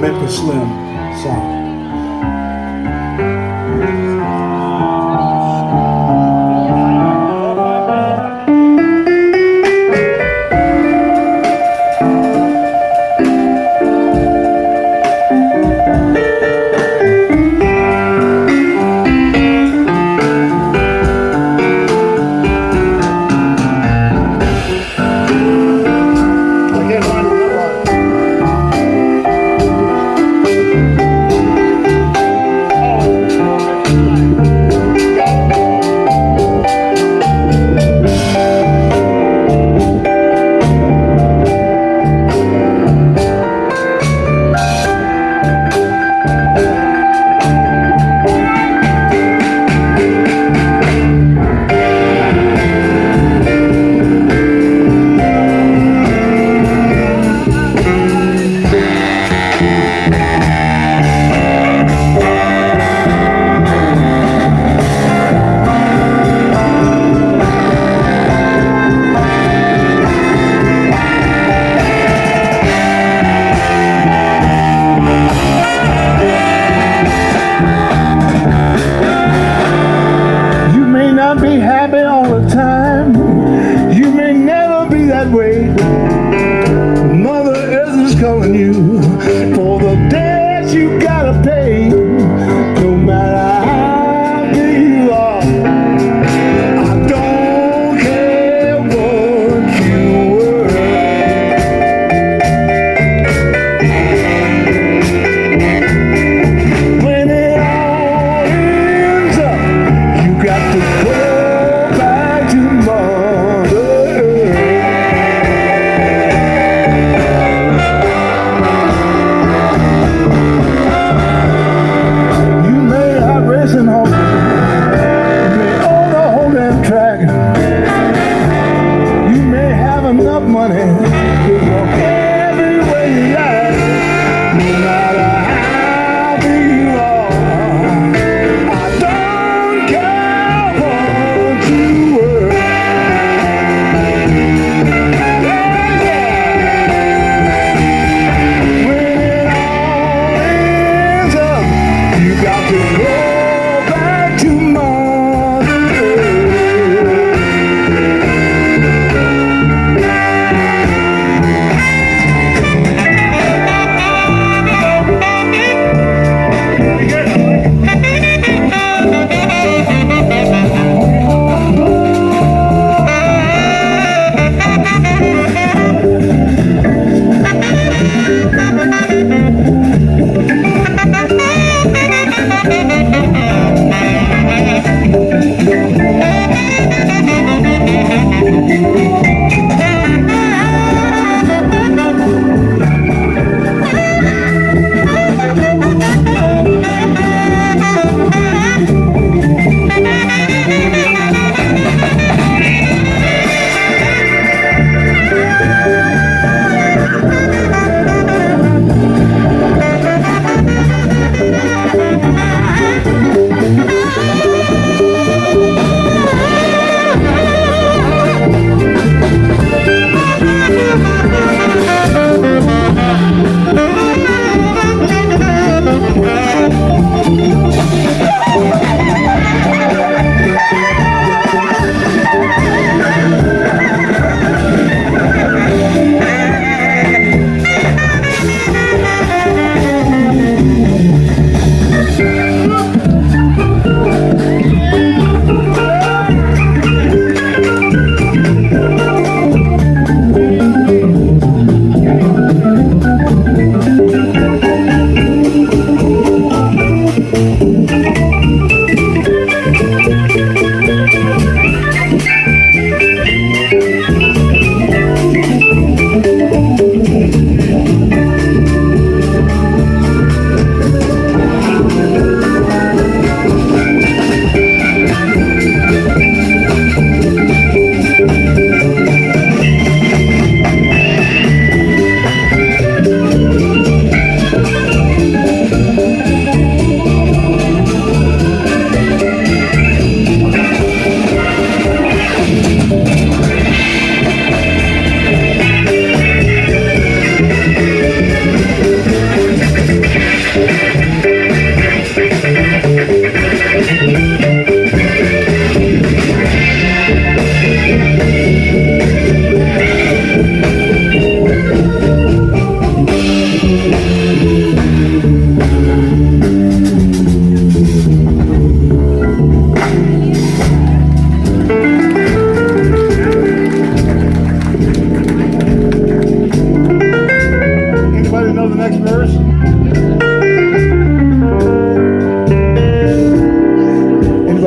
Mecca Slim song.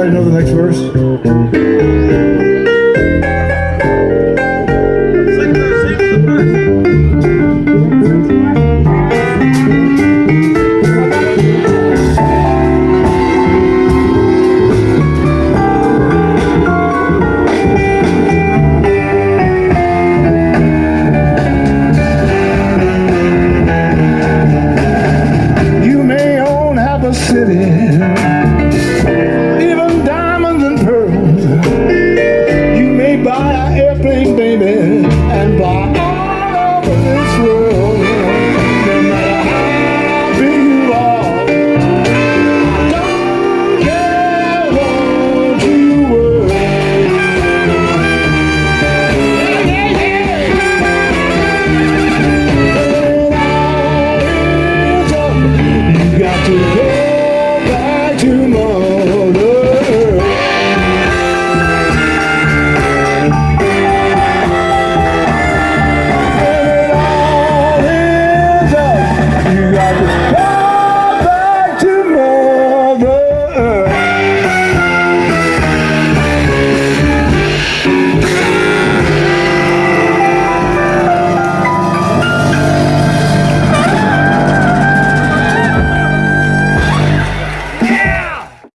Anybody know the next verse?